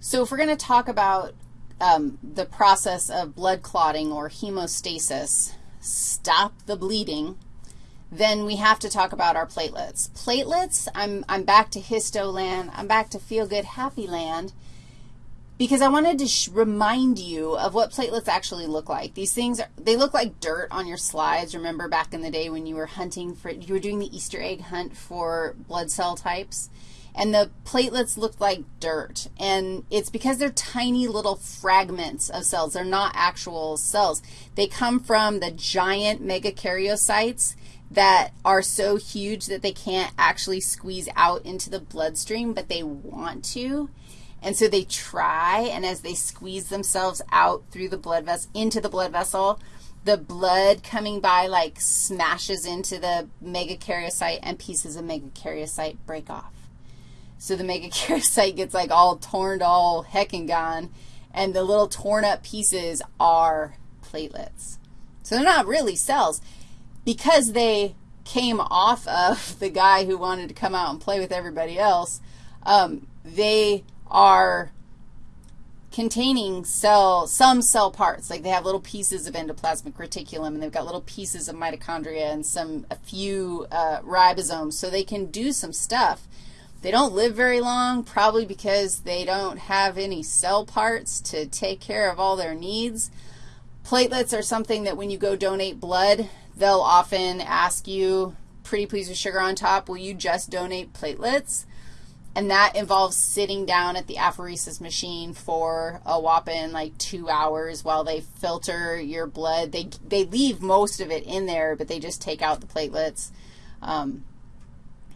So if we're going to talk about um, the process of blood clotting or hemostasis, stop the bleeding, then we have to talk about our platelets. Platelets, I'm, I'm back to histo land. I'm back to feel good, happy land because I wanted to remind you of what platelets actually look like. These things, are, they look like dirt on your slides. Remember back in the day when you were hunting for, you were doing the Easter egg hunt for blood cell types? And the platelets looked like dirt. And it's because they're tiny little fragments of cells. They're not actual cells. They come from the giant megakaryocytes that are so huge that they can't actually squeeze out into the bloodstream, but they want to. And so they try, and as they squeeze themselves out through the blood vessel, into the blood vessel, the blood coming by like smashes into the megakaryocyte and pieces of megakaryocyte break off. So the megakaryocyte gets like all torn, all heck and gone, and the little torn up pieces are platelets. So they're not really cells. Because they came off of the guy who wanted to come out and play with everybody else, um, they are containing cell, some cell parts. Like they have little pieces of endoplasmic reticulum, and they've got little pieces of mitochondria and some, a few uh, ribosomes, so they can do some stuff. They don't live very long, probably because they don't have any cell parts to take care of all their needs. Platelets are something that when you go donate blood, they'll often ask you, pretty please with sugar on top, will you just donate platelets? and that involves sitting down at the apheresis machine for a whopping like two hours while they filter your blood. They, they leave most of it in there, but they just take out the platelets. Um,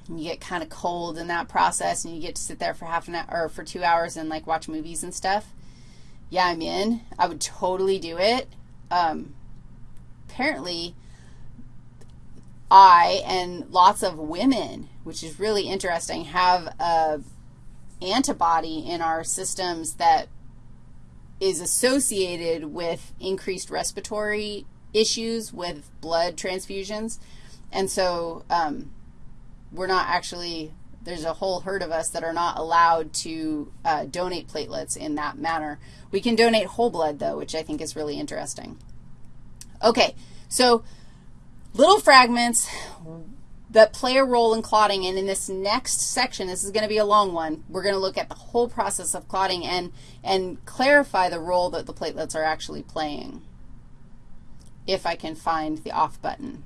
you get kind of cold in that process, and you get to sit there for half an hour, or for two hours and, like, watch movies and stuff. Yeah, I'm in. I would totally do it. Um, apparently, I and lots of women, which is really interesting, have a antibody in our systems that is associated with increased respiratory issues with blood transfusions. And so um, we're not actually, there's a whole herd of us that are not allowed to uh, donate platelets in that manner. We can donate whole blood, though, which I think is really interesting. Okay, so little fragments that play a role in clotting. And in this next section, this is going to be a long one, we're going to look at the whole process of clotting and, and clarify the role that the platelets are actually playing, if I can find the off button.